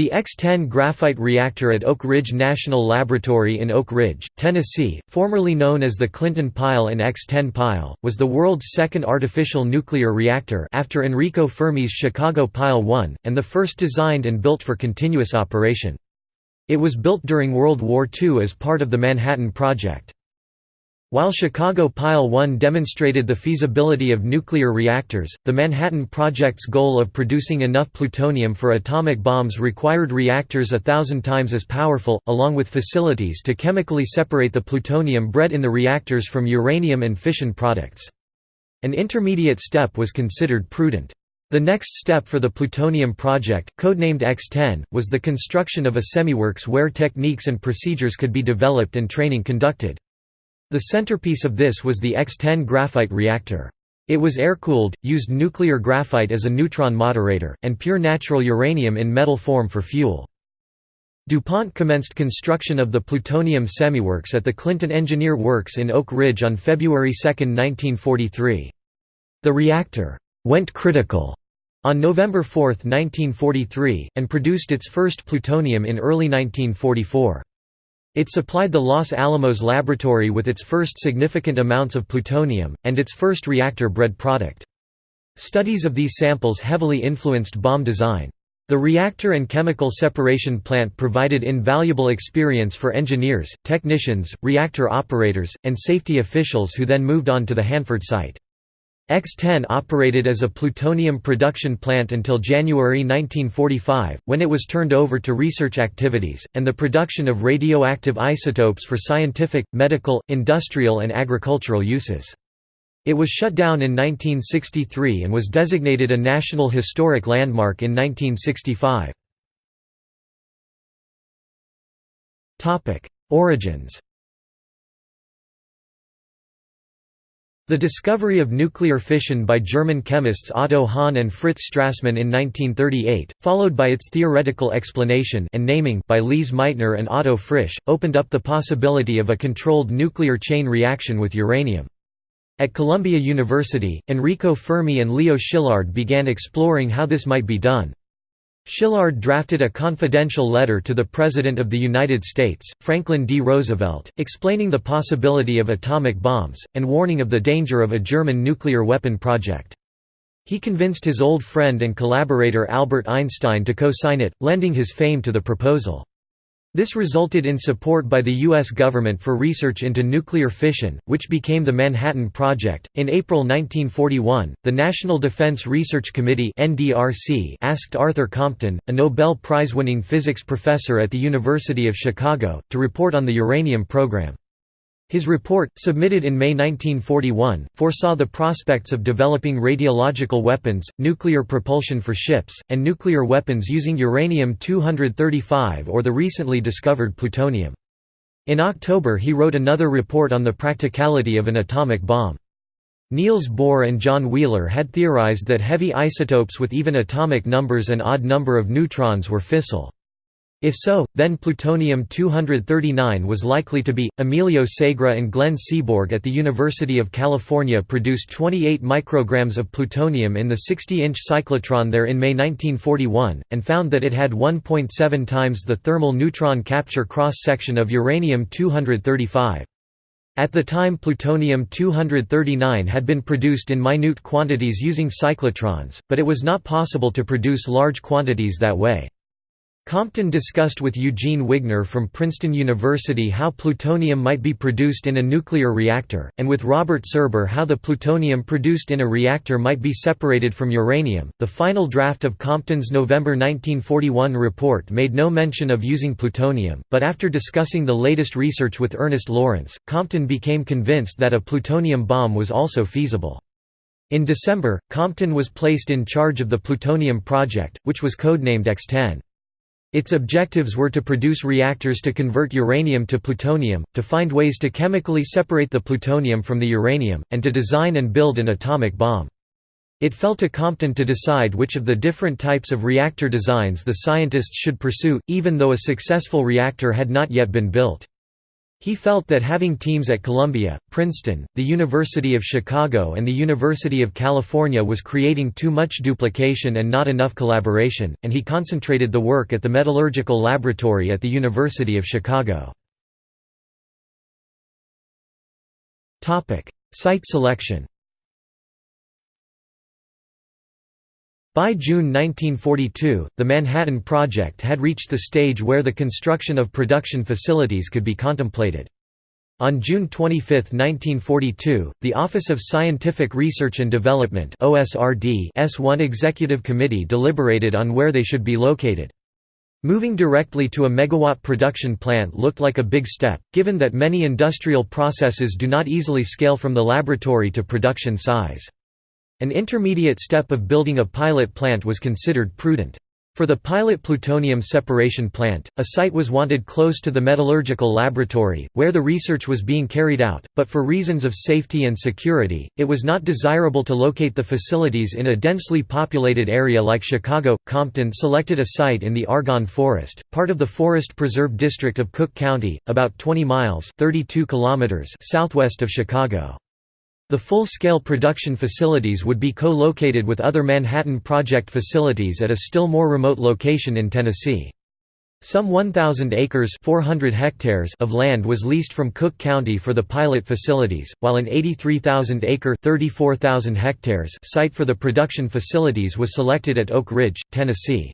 The X-10 graphite reactor at Oak Ridge National Laboratory in Oak Ridge, Tennessee, formerly known as the Clinton Pile and X-10 Pile, was the world's second artificial nuclear reactor after Enrico Fermi's Chicago Pile 1, and the first designed and built for continuous operation. It was built during World War II as part of the Manhattan Project. While Chicago Pile 1 demonstrated the feasibility of nuclear reactors, the Manhattan Project's goal of producing enough plutonium for atomic bombs required reactors a thousand times as powerful, along with facilities to chemically separate the plutonium bred in the reactors from uranium and fission products. An intermediate step was considered prudent. The next step for the plutonium project, codenamed X-10, was the construction of a semiworks where techniques and procedures could be developed and training conducted. The centerpiece of this was the X-10 graphite reactor. It was air-cooled, used nuclear graphite as a neutron moderator, and pure natural uranium in metal form for fuel. DuPont commenced construction of the plutonium semiworks at the Clinton Engineer Works in Oak Ridge on February 2, 1943. The reactor «went critical» on November 4, 1943, and produced its first plutonium in early 1944. It supplied the Los Alamos laboratory with its first significant amounts of plutonium, and its first reactor-bred product. Studies of these samples heavily influenced bomb design. The reactor and chemical separation plant provided invaluable experience for engineers, technicians, reactor operators, and safety officials who then moved on to the Hanford site. X-10 operated as a plutonium production plant until January 1945, when it was turned over to research activities, and the production of radioactive isotopes for scientific, medical, industrial and agricultural uses. It was shut down in 1963 and was designated a National Historic Landmark in 1965. Origins The discovery of nuclear fission by German chemists Otto Hahn and Fritz Strassmann in 1938, followed by its theoretical explanation and naming by Lise Meitner and Otto Frisch, opened up the possibility of a controlled nuclear chain reaction with uranium. At Columbia University, Enrico Fermi and Leo Szilard began exploring how this might be done. Szilard drafted a confidential letter to the President of the United States, Franklin D. Roosevelt, explaining the possibility of atomic bombs, and warning of the danger of a German nuclear weapon project. He convinced his old friend and collaborator Albert Einstein to co-sign it, lending his fame to the proposal. This resulted in support by the U.S. government for research into nuclear fission, which became the Manhattan Project. In April 1941, the National Defense Research Committee (NDRC) asked Arthur Compton, a Nobel Prize winning physics professor at the University of Chicago, to report on the uranium program. His report, submitted in May 1941, foresaw the prospects of developing radiological weapons, nuclear propulsion for ships, and nuclear weapons using uranium-235 or the recently discovered plutonium. In October he wrote another report on the practicality of an atomic bomb. Niels Bohr and John Wheeler had theorized that heavy isotopes with even atomic numbers and odd number of neutrons were fissile. If so, then plutonium-239 was likely to be. Emilio Segre and Glenn Seaborg at the University of California produced 28 micrograms of plutonium in the 60-inch cyclotron there in May 1941, and found that it had 1.7 times the thermal neutron capture cross-section of uranium-235. At the time plutonium-239 had been produced in minute quantities using cyclotrons, but it was not possible to produce large quantities that way. Compton discussed with Eugene Wigner from Princeton University how plutonium might be produced in a nuclear reactor, and with Robert Serber how the plutonium produced in a reactor might be separated from uranium. The final draft of Compton's November 1941 report made no mention of using plutonium, but after discussing the latest research with Ernest Lawrence, Compton became convinced that a plutonium bomb was also feasible. In December, Compton was placed in charge of the plutonium project, which was codenamed X-10. Its objectives were to produce reactors to convert uranium to plutonium, to find ways to chemically separate the plutonium from the uranium, and to design and build an atomic bomb. It fell to Compton to decide which of the different types of reactor designs the scientists should pursue, even though a successful reactor had not yet been built. He felt that having teams at Columbia, Princeton, the University of Chicago and the University of California was creating too much duplication and not enough collaboration, and he concentrated the work at the Metallurgical Laboratory at the University of Chicago. Site selection By June 1942, the Manhattan Project had reached the stage where the construction of production facilities could be contemplated. On June 25, 1942, the Office of Scientific Research and Development S1 Executive Committee deliberated on where they should be located. Moving directly to a megawatt production plant looked like a big step, given that many industrial processes do not easily scale from the laboratory to production size. An intermediate step of building a pilot plant was considered prudent. For the pilot plutonium separation plant, a site was wanted close to the metallurgical laboratory, where the research was being carried out, but for reasons of safety and security, it was not desirable to locate the facilities in a densely populated area like Chicago. Compton selected a site in the Argonne Forest, part of the Forest Preserve District of Cook County, about 20 miles 32 kilometers southwest of Chicago. The full-scale production facilities would be co-located with other Manhattan Project facilities at a still more remote location in Tennessee. Some 1,000 acres 400 hectares of land was leased from Cook County for the pilot facilities, while an 83,000-acre hectares site for the production facilities was selected at Oak Ridge, Tennessee.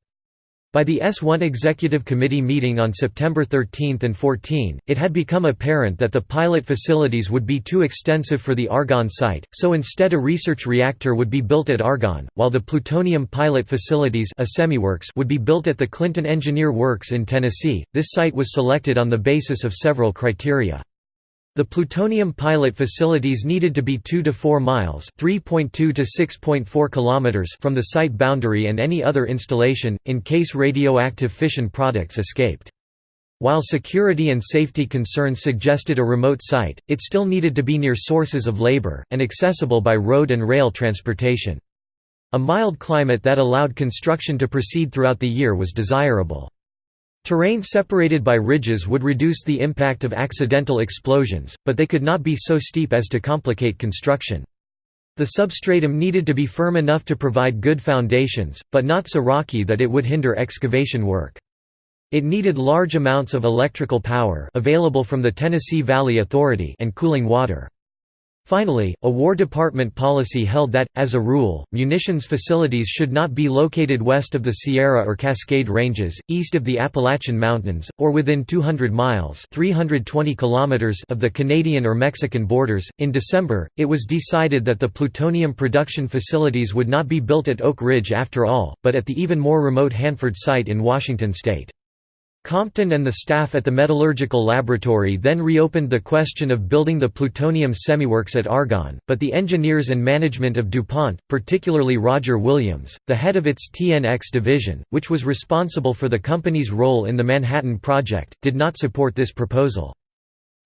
By the S1 Executive Committee meeting on September 13 and 14, it had become apparent that the pilot facilities would be too extensive for the Argonne site, so instead a research reactor would be built at Argonne, while the plutonium pilot facilities would be built at the Clinton Engineer Works in Tennessee. This site was selected on the basis of several criteria. The plutonium pilot facilities needed to be 2 to 4 miles (3.2 to 6.4 kilometers) from the site boundary and any other installation in case radioactive fission products escaped. While security and safety concerns suggested a remote site, it still needed to be near sources of labor, and accessible by road and rail transportation. A mild climate that allowed construction to proceed throughout the year was desirable. Terrain separated by ridges would reduce the impact of accidental explosions, but they could not be so steep as to complicate construction. The substratum needed to be firm enough to provide good foundations, but not so rocky that it would hinder excavation work. It needed large amounts of electrical power available from the Tennessee Valley Authority and cooling water. Finally, a War Department policy held that, as a rule, munitions facilities should not be located west of the Sierra or Cascade Ranges, east of the Appalachian Mountains, or within 200 miles (320 kilometers) of the Canadian or Mexican borders. In December, it was decided that the plutonium production facilities would not be built at Oak Ridge after all, but at the even more remote Hanford site in Washington state. Compton and the staff at the Metallurgical Laboratory then reopened the question of building the plutonium semiworks at Argonne, but the engineers and management of DuPont, particularly Roger Williams, the head of its TNX division, which was responsible for the company's role in the Manhattan Project, did not support this proposal.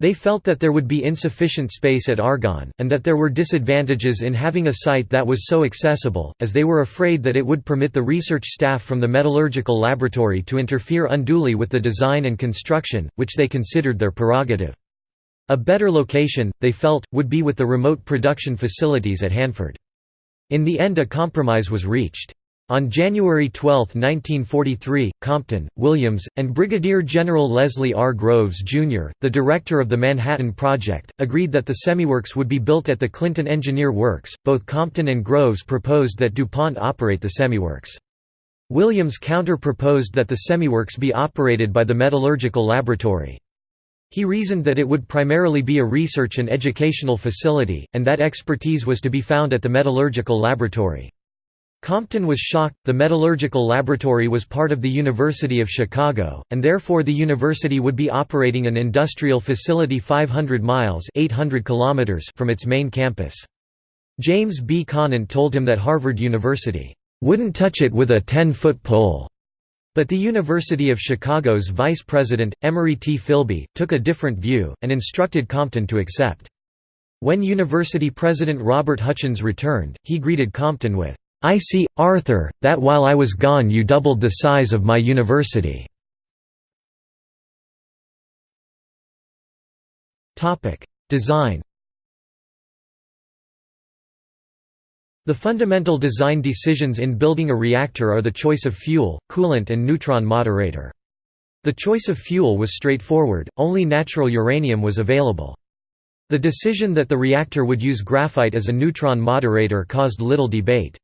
They felt that there would be insufficient space at Argonne, and that there were disadvantages in having a site that was so accessible, as they were afraid that it would permit the research staff from the metallurgical laboratory to interfere unduly with the design and construction, which they considered their prerogative. A better location, they felt, would be with the remote production facilities at Hanford. In the end a compromise was reached. On January 12, 1943, Compton, Williams, and Brigadier General Leslie R. Groves, Jr., the director of the Manhattan Project, agreed that the semiworks would be built at the Clinton Engineer Works. Both Compton and Groves proposed that DuPont operate the semiworks. Williams counter-proposed that the semiworks be operated by the Metallurgical Laboratory. He reasoned that it would primarily be a research and educational facility, and that expertise was to be found at the Metallurgical Laboratory. Compton was shocked, the metallurgical laboratory was part of the University of Chicago, and therefore the university would be operating an industrial facility 500 miles 800 kilometers from its main campus. James B. Conant told him that Harvard University, "...wouldn't touch it with a 10-foot pole." But the University of Chicago's vice president, Emery T. Filbey, took a different view, and instructed Compton to accept. When university president Robert Hutchins returned, he greeted Compton with, I see, Arthur, that while I was gone you doubled the size of my university. Design The fundamental design decisions in building a reactor are the choice of fuel, coolant and neutron moderator. The choice of fuel was straightforward, only natural uranium was available. The decision that the reactor would use graphite as a neutron moderator caused little debate.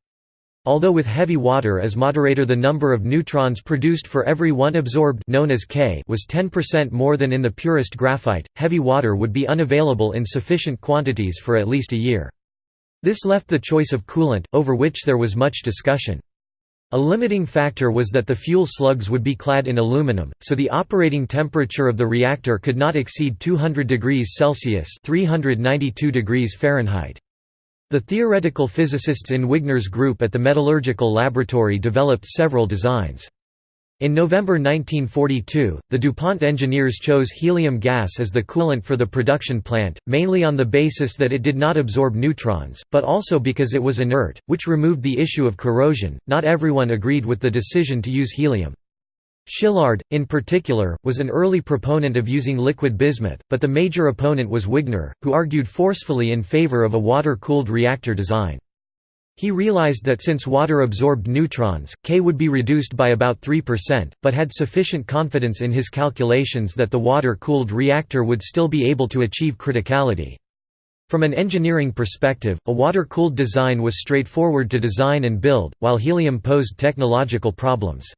Although with heavy water as moderator the number of neutrons produced for every one absorbed known as K was 10% more than in the purest graphite, heavy water would be unavailable in sufficient quantities for at least a year. This left the choice of coolant, over which there was much discussion. A limiting factor was that the fuel slugs would be clad in aluminum, so the operating temperature of the reactor could not exceed 200 degrees Celsius (392 degrees Fahrenheit). The theoretical physicists in Wigner's group at the Metallurgical Laboratory developed several designs. In November 1942, the DuPont engineers chose helium gas as the coolant for the production plant, mainly on the basis that it did not absorb neutrons, but also because it was inert, which removed the issue of corrosion. Not everyone agreed with the decision to use helium. Szilard, in particular, was an early proponent of using liquid bismuth, but the major opponent was Wigner, who argued forcefully in favor of a water-cooled reactor design. He realized that since water absorbed neutrons, K would be reduced by about 3%, but had sufficient confidence in his calculations that the water-cooled reactor would still be able to achieve criticality. From an engineering perspective, a water-cooled design was straightforward to design and build, while helium posed technological problems.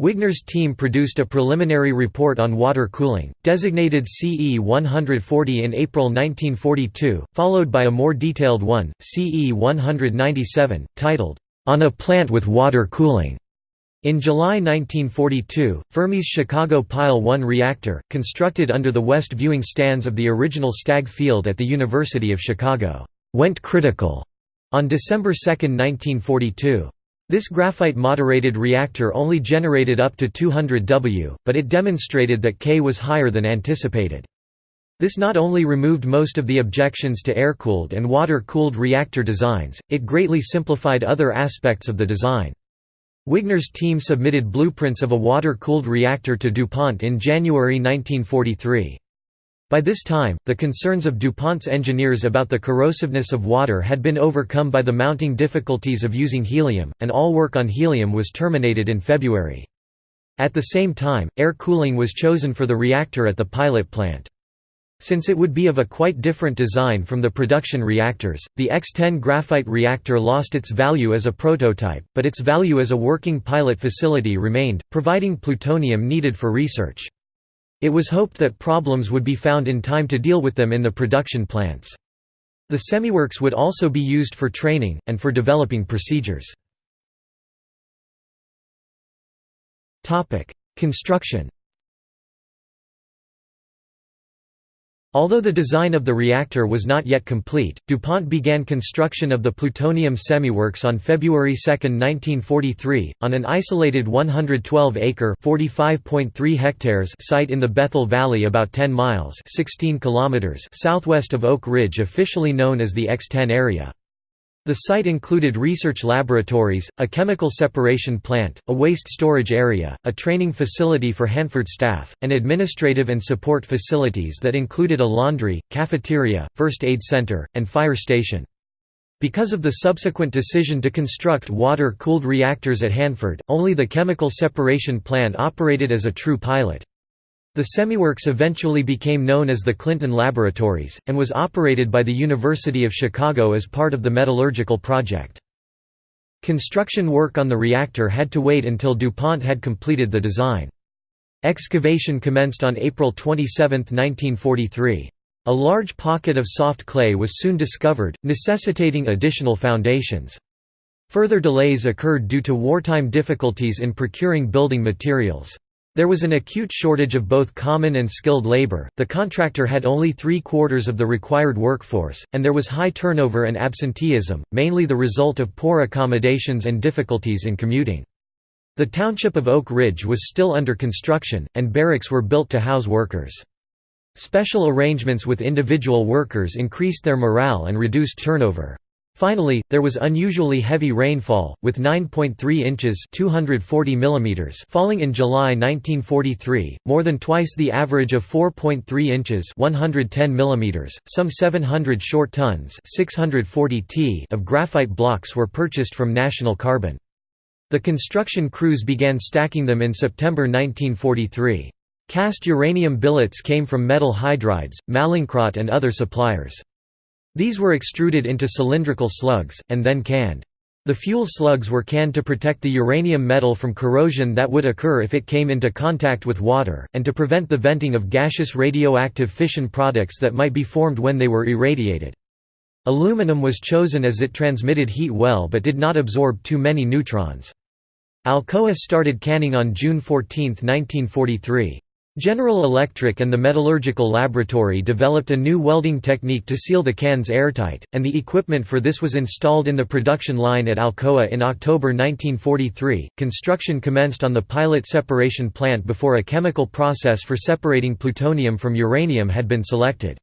Wigner's team produced a preliminary report on water cooling, designated CE 140 in April 1942, followed by a more detailed one, CE 197, titled, On a Plant with Water Cooling. In July 1942, Fermi's Chicago Pile 1 reactor, constructed under the west viewing stands of the original Stagg Field at the University of Chicago, went critical on December 2, 1942. This graphite-moderated reactor only generated up to 200 W, but it demonstrated that K was higher than anticipated. This not only removed most of the objections to air-cooled and water-cooled reactor designs, it greatly simplified other aspects of the design. Wigner's team submitted blueprints of a water-cooled reactor to DuPont in January 1943. By this time, the concerns of DuPont's engineers about the corrosiveness of water had been overcome by the mounting difficulties of using helium, and all work on helium was terminated in February. At the same time, air cooling was chosen for the reactor at the pilot plant. Since it would be of a quite different design from the production reactors, the X-10 graphite reactor lost its value as a prototype, but its value as a working pilot facility remained, providing plutonium needed for research. It was hoped that problems would be found in time to deal with them in the production plants. The semiworks would also be used for training, and for developing procedures. Construction Although the design of the reactor was not yet complete, DuPont began construction of the plutonium semiworks on February 2, 1943, on an isolated 112-acre (45.3 hectares site in the Bethel Valley about 10 miles 16 kilometers southwest of Oak Ridge officially known as the X-10 area. The site included research laboratories, a chemical separation plant, a waste storage area, a training facility for Hanford staff, and administrative and support facilities that included a laundry, cafeteria, first aid center, and fire station. Because of the subsequent decision to construct water-cooled reactors at Hanford, only the chemical separation plant operated as a true pilot. The semiworks eventually became known as the Clinton Laboratories, and was operated by the University of Chicago as part of the Metallurgical Project. Construction work on the reactor had to wait until DuPont had completed the design. Excavation commenced on April 27, 1943. A large pocket of soft clay was soon discovered, necessitating additional foundations. Further delays occurred due to wartime difficulties in procuring building materials. There was an acute shortage of both common and skilled labor, the contractor had only three quarters of the required workforce, and there was high turnover and absenteeism, mainly the result of poor accommodations and difficulties in commuting. The township of Oak Ridge was still under construction, and barracks were built to house workers. Special arrangements with individual workers increased their morale and reduced turnover. Finally, there was unusually heavy rainfall, with 9.3 inches 240 mm falling in July 1943, more than twice the average of 4.3 inches 110 mm. Some 700 short tons 640 t of graphite blocks were purchased from National Carbon. The construction crews began stacking them in September 1943. Cast uranium billets came from metal hydrides, Mallinckrodt and other suppliers. These were extruded into cylindrical slugs, and then canned. The fuel slugs were canned to protect the uranium metal from corrosion that would occur if it came into contact with water, and to prevent the venting of gaseous radioactive fission products that might be formed when they were irradiated. Aluminum was chosen as it transmitted heat well but did not absorb too many neutrons. Alcoa started canning on June 14, 1943. General Electric and the Metallurgical Laboratory developed a new welding technique to seal the cans airtight, and the equipment for this was installed in the production line at Alcoa in October 1943. Construction commenced on the pilot separation plant before a chemical process for separating plutonium from uranium had been selected.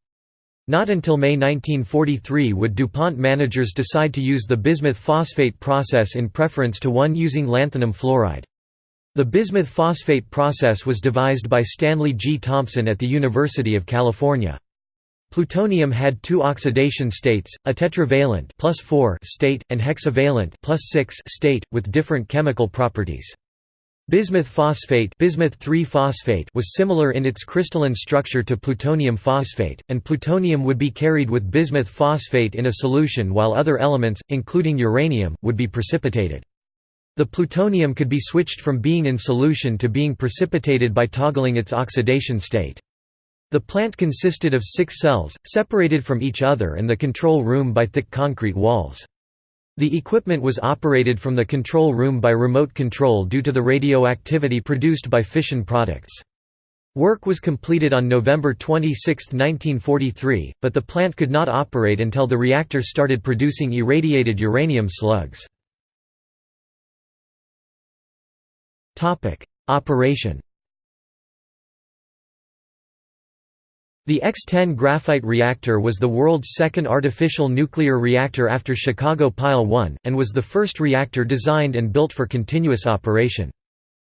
Not until May 1943 would DuPont managers decide to use the bismuth phosphate process in preference to one using lanthanum fluoride. The bismuth phosphate process was devised by Stanley G. Thompson at the University of California. Plutonium had two oxidation states, a tetravalent plus 4 state, and hexavalent plus 6 state, with different chemical properties. Bismuth phosphate, bismuth phosphate was similar in its crystalline structure to plutonium phosphate, and plutonium would be carried with bismuth phosphate in a solution while other elements, including uranium, would be precipitated. The plutonium could be switched from being in solution to being precipitated by toggling its oxidation state. The plant consisted of six cells, separated from each other and the control room by thick concrete walls. The equipment was operated from the control room by remote control due to the radioactivity produced by fission products. Work was completed on November 26, 1943, but the plant could not operate until the reactor started producing irradiated uranium slugs. Operation The X-10 graphite reactor was the world's second artificial nuclear reactor after Chicago Pile 1, and was the first reactor designed and built for continuous operation.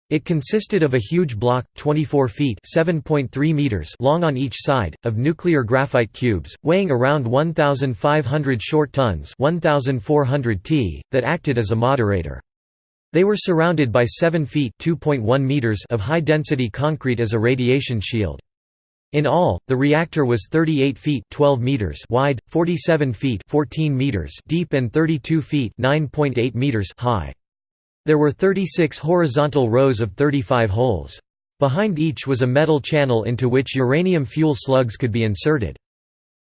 It consisted of a huge block, 24 feet (7.3 meters) long on each side, of nuclear graphite cubes, weighing around 1,500 short tons (1,400 t), that acted as a moderator. They were surrounded by 7 feet meters of high-density concrete as a radiation shield. In all, the reactor was 38 feet 12 meters wide, 47 feet 14 meters deep and 32 feet 9.8 meters high. There were 36 horizontal rows of 35 holes. Behind each was a metal channel into which uranium fuel slugs could be inserted.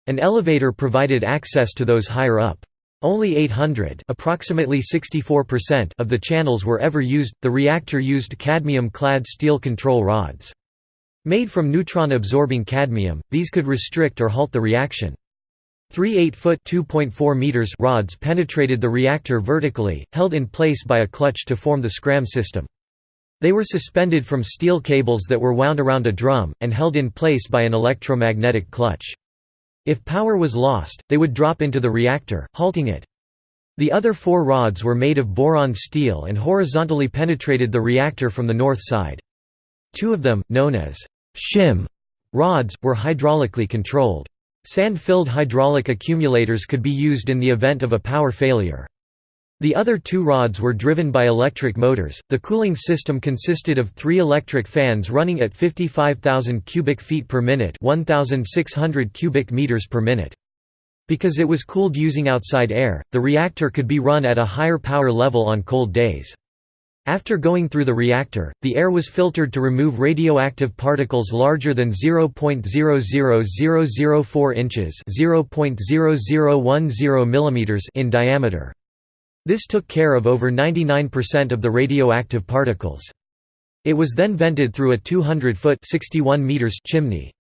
An elevator provided access to those higher up. Only 800 approximately 64% of the channels were ever used. The reactor used cadmium-clad steel control rods. Made from neutron-absorbing cadmium, these could restrict or halt the reaction. Three 8-foot meters rods penetrated the reactor vertically, held in place by a clutch to form the scram system. They were suspended from steel cables that were wound around a drum, and held in place by an electromagnetic clutch. If power was lost, they would drop into the reactor, halting it. The other four rods were made of boron steel and horizontally penetrated the reactor from the north side. Two of them, known as shim rods, were hydraulically controlled. Sand-filled hydraulic accumulators could be used in the event of a power failure. The other two rods were driven by electric motors. The cooling system consisted of three electric fans running at 55,000 cubic feet per minute, 1,600 cubic meters per minute. Because it was cooled using outside air, the reactor could be run at a higher power level on cold days. After going through the reactor, the air was filtered to remove radioactive particles larger than 0.00004 inches (0.0010 millimeters) in diameter. This took care of over 99% of the radioactive particles. It was then vented through a 200-foot chimney.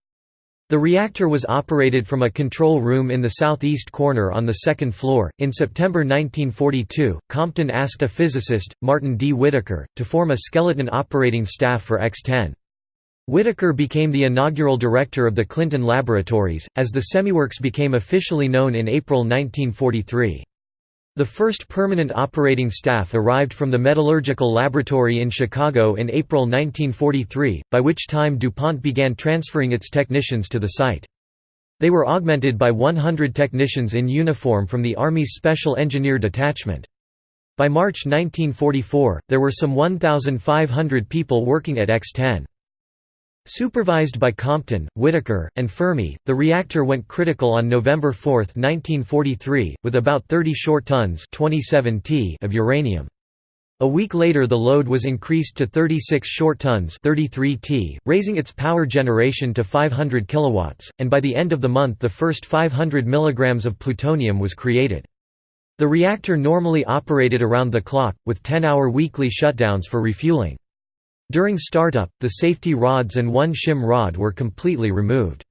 The reactor was operated from a control room in the southeast corner on the second floor. In September 1942, Compton asked a physicist, Martin D. Whitaker, to form a skeleton operating staff for X-10. Whitaker became the inaugural director of the Clinton Laboratories, as the semiworks became officially known in April 1943. The first permanent operating staff arrived from the Metallurgical Laboratory in Chicago in April 1943, by which time DuPont began transferring its technicians to the site. They were augmented by 100 technicians in uniform from the Army's Special Engineer Detachment. By March 1944, there were some 1,500 people working at X-10. Supervised by Compton, Whitaker, and Fermi, the reactor went critical on November 4, 1943, with about 30 short tons 27 t of uranium. A week later the load was increased to 36 short tons 33 t, raising its power generation to 500 kilowatts, and by the end of the month the first 500 mg of plutonium was created. The reactor normally operated around the clock, with 10-hour weekly shutdowns for refueling. During startup, the safety rods and one shim rod were completely removed.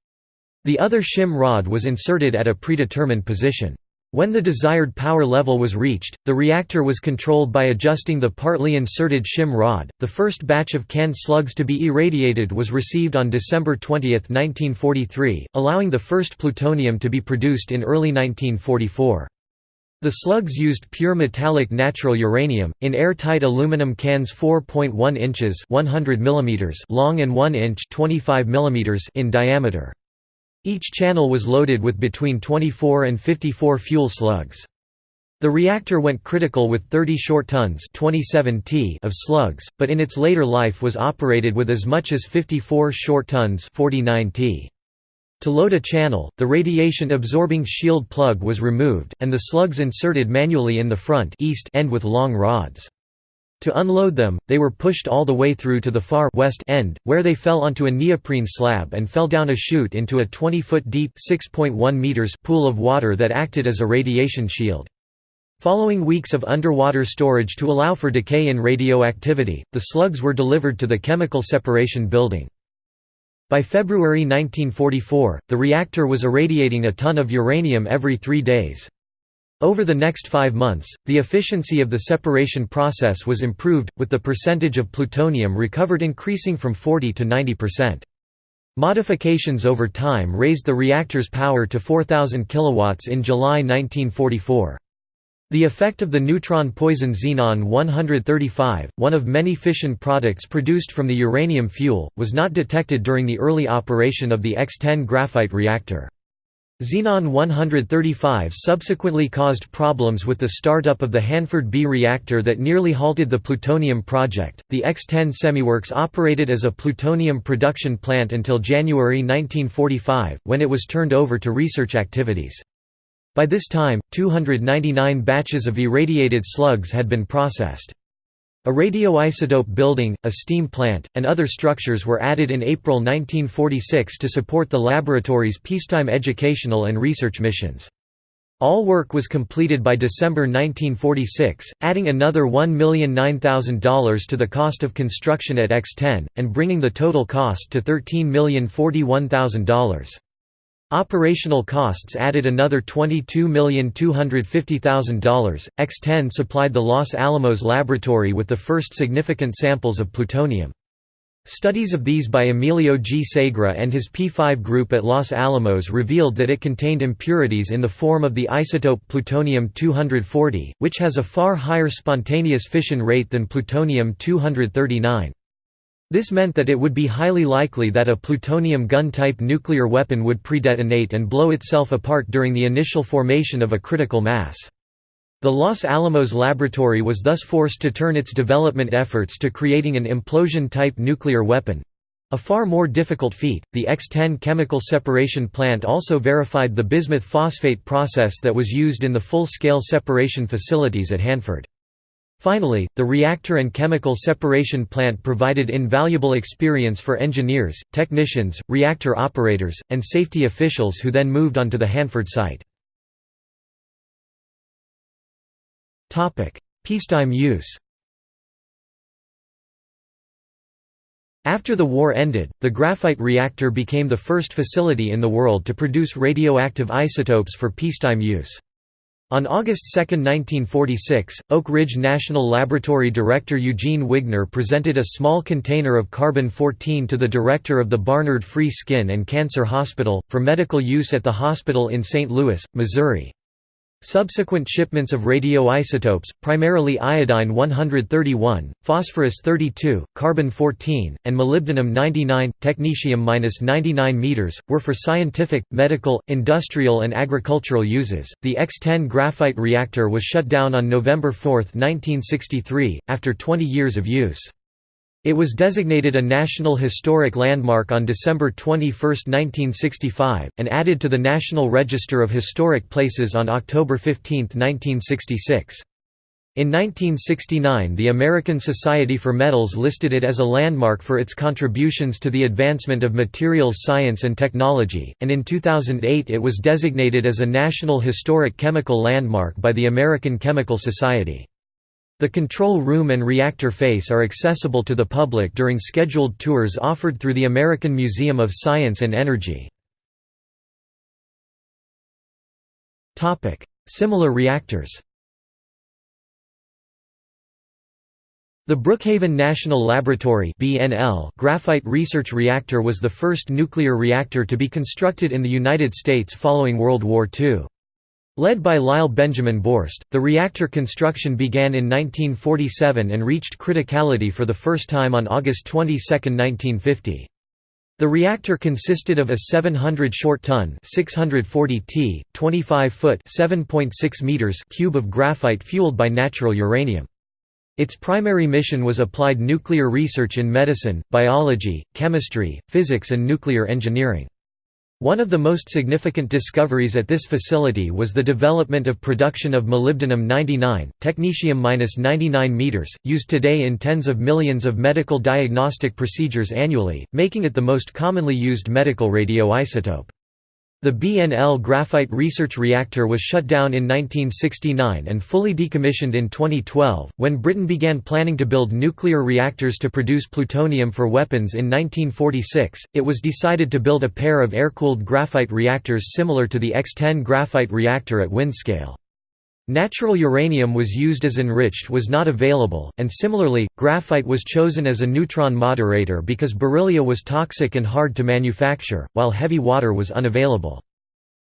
The other shim rod was inserted at a predetermined position. When the desired power level was reached, the reactor was controlled by adjusting the partly inserted shim rod. The first batch of canned slugs to be irradiated was received on December 20, 1943, allowing the first plutonium to be produced in early 1944. The slugs used pure metallic natural uranium, in airtight aluminum cans 4.1 inches 100 mm long and 1 inch 25 mm in diameter. Each channel was loaded with between 24 and 54 fuel slugs. The reactor went critical with 30 short tons 27 t of slugs, but in its later life was operated with as much as 54 short tons 49 t. To load a channel, the radiation-absorbing shield plug was removed, and the slugs inserted manually in the front east end with long rods. To unload them, they were pushed all the way through to the far west end, where they fell onto a neoprene slab and fell down a chute into a 20-foot deep meters pool of water that acted as a radiation shield. Following weeks of underwater storage to allow for decay in radioactivity, the slugs were delivered to the chemical separation building. By February 1944, the reactor was irradiating a ton of uranium every three days. Over the next five months, the efficiency of the separation process was improved, with the percentage of plutonium recovered increasing from 40 to 90%. Modifications over time raised the reactor's power to 4,000 kilowatts in July 1944. The effect of the neutron poison xenon-135, one of many fission products produced from the uranium fuel, was not detected during the early operation of the X-10 graphite reactor. Xenon-135 subsequently caused problems with the startup of the Hanford B reactor that nearly halted the plutonium project. The X-10 semiworks operated as a plutonium production plant until January 1945, when it was turned over to research activities. By this time, 299 batches of irradiated slugs had been processed. A radioisotope building, a steam plant, and other structures were added in April 1946 to support the laboratory's peacetime educational and research missions. All work was completed by December 1946, adding another $1,009,000 to the cost of construction at X-10, and bringing the total cost to $13,041,000. Operational costs added another $22,250,000. X-10 supplied the Los Alamos laboratory with the first significant samples of plutonium. Studies of these by Emilio G. Segre and his P5 group at Los Alamos revealed that it contained impurities in the form of the isotope plutonium-240, which has a far higher spontaneous fission rate than plutonium-239. This meant that it would be highly likely that a plutonium gun-type nuclear weapon would predetonate and blow itself apart during the initial formation of a critical mass. The Los Alamos laboratory was thus forced to turn its development efforts to creating an implosion-type nuclear weapon. A far more difficult feat, the X-10 chemical separation plant also verified the bismuth phosphate process that was used in the full-scale separation facilities at Hanford. Finally, the reactor and chemical separation plant provided invaluable experience for engineers, technicians, reactor operators, and safety officials who then moved on to the Hanford site. Peacetime use After the war ended, the graphite reactor became the first facility in the world to produce radioactive isotopes for peacetime use. On August 2, 1946, Oak Ridge National Laboratory Director Eugene Wigner presented a small container of carbon-14 to the director of the Barnard Free Skin and Cancer Hospital, for medical use at the hospital in St. Louis, Missouri. Subsequent shipments of radioisotopes, primarily iodine-131, phosphorus-32, carbon-14, and molybdenum-99, technetium-99 meters, were for scientific, medical, industrial and agricultural uses. The X-10 graphite reactor was shut down on November 4, 1963, after 20 years of use. It was designated a National Historic Landmark on December 21, 1965, and added to the National Register of Historic Places on October 15, 1966. In 1969 the American Society for Metals listed it as a landmark for its contributions to the advancement of materials science and technology, and in 2008 it was designated as a National Historic Chemical Landmark by the American Chemical Society. The control room and reactor face are accessible to the public during scheduled tours offered through the American Museum of Science and Energy. Similar reactors The Brookhaven National Laboratory graphite research reactor was the first nuclear reactor to be constructed in the United States following World War II. Led by Lyle Benjamin Borst, the reactor construction began in 1947 and reached criticality for the first time on August 22, 1950. The reactor consisted of a 700 short-ton (640 t), 25-foot (7.6 meters) cube of graphite fueled by natural uranium. Its primary mission was applied nuclear research in medicine, biology, chemistry, physics and nuclear engineering. One of the most significant discoveries at this facility was the development of production of molybdenum-99, technetium-99 meters, used today in tens of millions of medical diagnostic procedures annually, making it the most commonly used medical radioisotope. The BNL graphite research reactor was shut down in 1969 and fully decommissioned in 2012. When Britain began planning to build nuclear reactors to produce plutonium for weapons in 1946, it was decided to build a pair of air-cooled graphite reactors similar to the X-10 graphite reactor at Windscale. Natural uranium was used as enriched was not available, and similarly, graphite was chosen as a neutron moderator because beryllia was toxic and hard to manufacture, while heavy water was unavailable.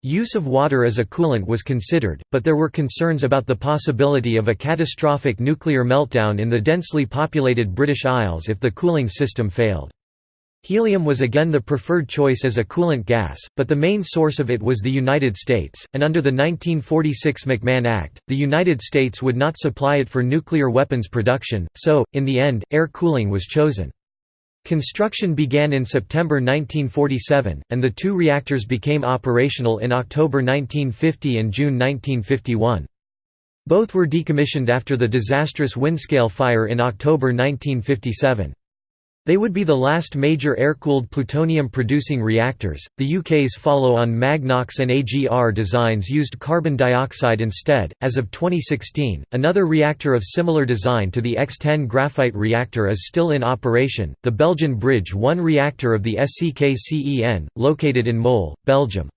Use of water as a coolant was considered, but there were concerns about the possibility of a catastrophic nuclear meltdown in the densely populated British Isles if the cooling system failed. Helium was again the preferred choice as a coolant gas, but the main source of it was the United States, and under the 1946 McMahon Act, the United States would not supply it for nuclear weapons production, so, in the end, air cooling was chosen. Construction began in September 1947, and the two reactors became operational in October 1950 and June 1951. Both were decommissioned after the disastrous Windscale fire in October 1957. They would be the last major air-cooled plutonium-producing reactors. The UK's follow-on Magnox and AGR designs used carbon dioxide instead. As of 2016, another reactor of similar design to the X-10 graphite reactor is still in operation, the Belgian Bridge 1 reactor of the SCKCEN, located in Mol, Belgium.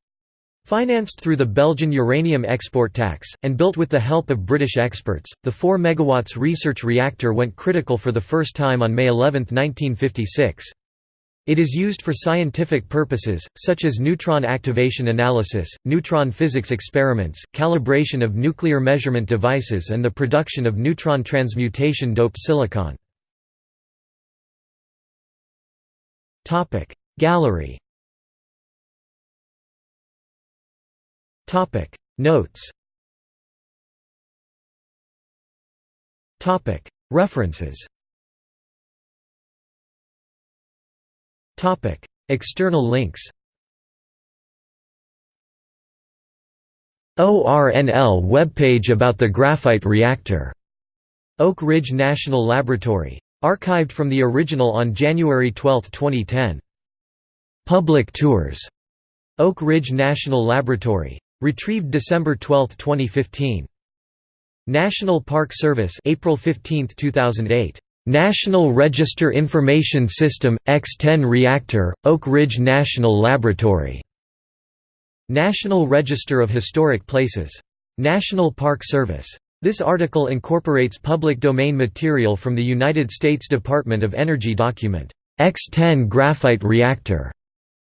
Financed through the Belgian uranium export tax, and built with the help of British experts, the 4 MW research reactor went critical for the first time on May 11, 1956. It is used for scientific purposes, such as neutron activation analysis, neutron physics experiments, calibration of nuclear measurement devices and the production of neutron transmutation doped silicon. Gallery Topic Notes Topic References Topic External links ORNL webpage about the graphite reactor. Oak Ridge National Laboratory. Archived from the original on January 12, 2010. Public tours. Oak Ridge National Laboratory. Retrieved December 12, 2015. National Park Service April 15, 2008. National Register Information System X10 Reactor Oak Ridge National Laboratory. National Register of Historic Places. National Park Service. This article incorporates public domain material from the United States Department of Energy document X10 Graphite Reactor,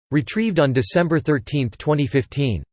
retrieved on December 13, 2015.